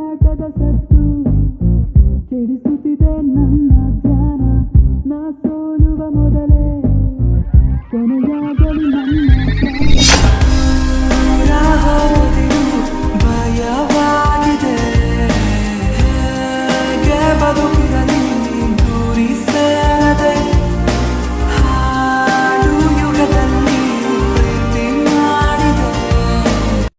ಕಾದಾಟದ ಸದ್ದು ಕೆಡಿಸುತ್ತಿದೆ ನನ್ನ ಧ್ಯಾನ ನಾ ಸೋಲುವ ಮೊದಲೇ ಕೊನೆಯಾಗಲಿ ನನ್ನ ಭಯವಾಗಿದೆ. ಬದುಕು